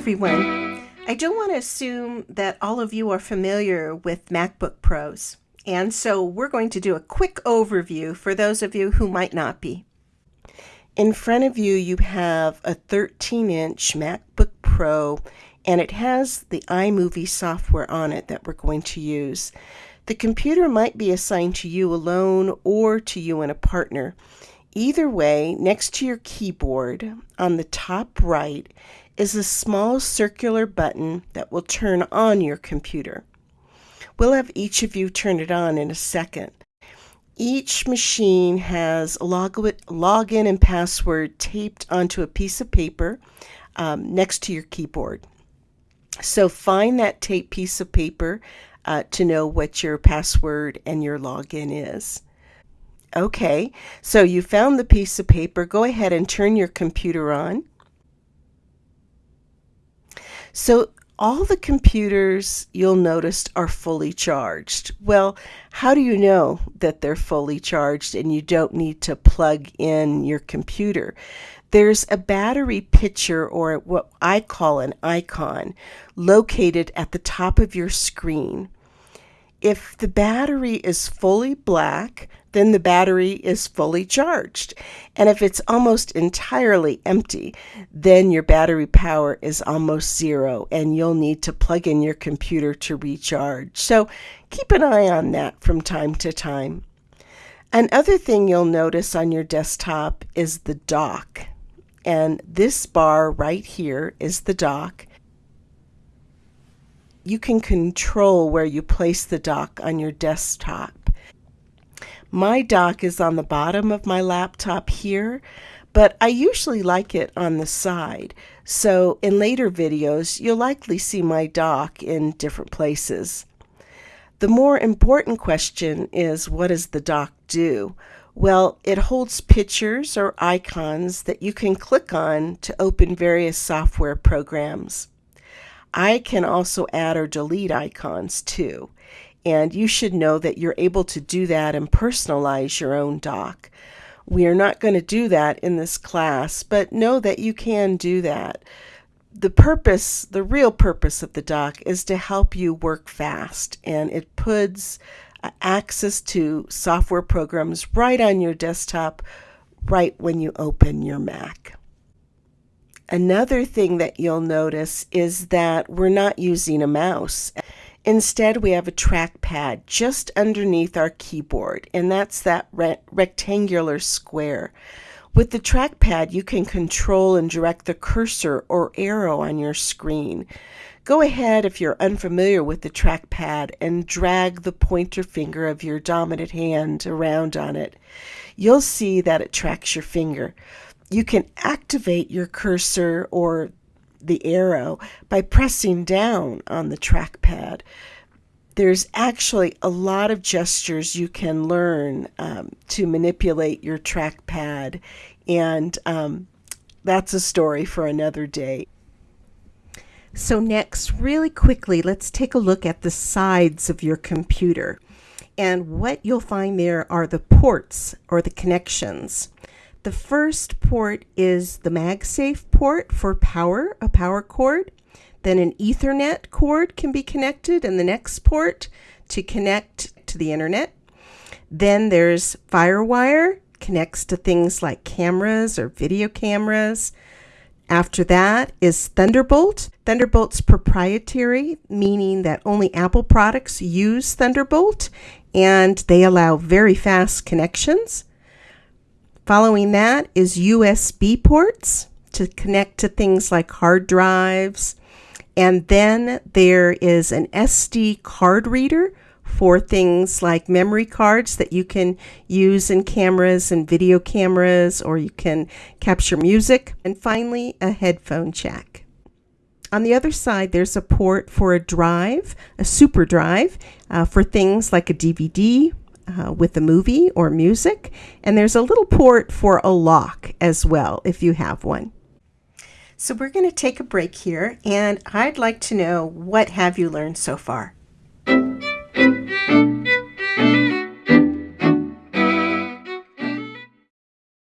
everyone. I don't want to assume that all of you are familiar with MacBook Pros, and so we're going to do a quick overview for those of you who might not be. In front of you, you have a 13 inch MacBook Pro, and it has the iMovie software on it that we're going to use. The computer might be assigned to you alone or to you and a partner. Either way, next to your keyboard on the top right is a small circular button that will turn on your computer. We'll have each of you turn it on in a second. Each machine has a login and password taped onto a piece of paper um, next to your keyboard. So find that taped piece of paper uh, to know what your password and your login is. Okay, so you found the piece of paper. Go ahead and turn your computer on. So all the computers you'll notice are fully charged. Well, how do you know that they're fully charged and you don't need to plug in your computer? There's a battery picture or what I call an icon located at the top of your screen. If the battery is fully black, then the battery is fully charged. And if it's almost entirely empty, then your battery power is almost zero and you'll need to plug in your computer to recharge. So keep an eye on that from time to time. Another thing you'll notice on your desktop is the dock. And this bar right here is the dock you can control where you place the dock on your desktop. My dock is on the bottom of my laptop here, but I usually like it on the side. So in later videos, you'll likely see my dock in different places. The more important question is what does the dock do? Well, it holds pictures or icons that you can click on to open various software programs. I can also add or delete icons too. And you should know that you're able to do that and personalize your own dock. We are not going to do that in this class, but know that you can do that. The purpose, the real purpose of the dock is to help you work fast and it puts uh, access to software programs right on your desktop right when you open your Mac. Another thing that you'll notice is that we're not using a mouse. Instead, we have a trackpad just underneath our keyboard, and that's that re rectangular square. With the trackpad, you can control and direct the cursor or arrow on your screen. Go ahead, if you're unfamiliar with the trackpad, and drag the pointer finger of your dominant hand around on it. You'll see that it tracks your finger you can activate your cursor or the arrow by pressing down on the trackpad. There's actually a lot of gestures you can learn um, to manipulate your trackpad, and um, that's a story for another day. So next, really quickly, let's take a look at the sides of your computer. And what you'll find there are the ports or the connections. The first port is the MagSafe port for power, a power cord. Then an Ethernet cord can be connected in the next port to connect to the internet. Then there's FireWire, connects to things like cameras or video cameras. After that is Thunderbolt. Thunderbolt's proprietary, meaning that only Apple products use Thunderbolt and they allow very fast connections. Following that is USB ports to connect to things like hard drives. And then there is an SD card reader for things like memory cards that you can use in cameras and video cameras, or you can capture music. And finally, a headphone jack. On the other side, there's a port for a drive, a super drive, uh, for things like a DVD uh, with a movie or music. And there's a little port for a lock as well, if you have one. So we're going to take a break here, and I'd like to know what have you learned so far?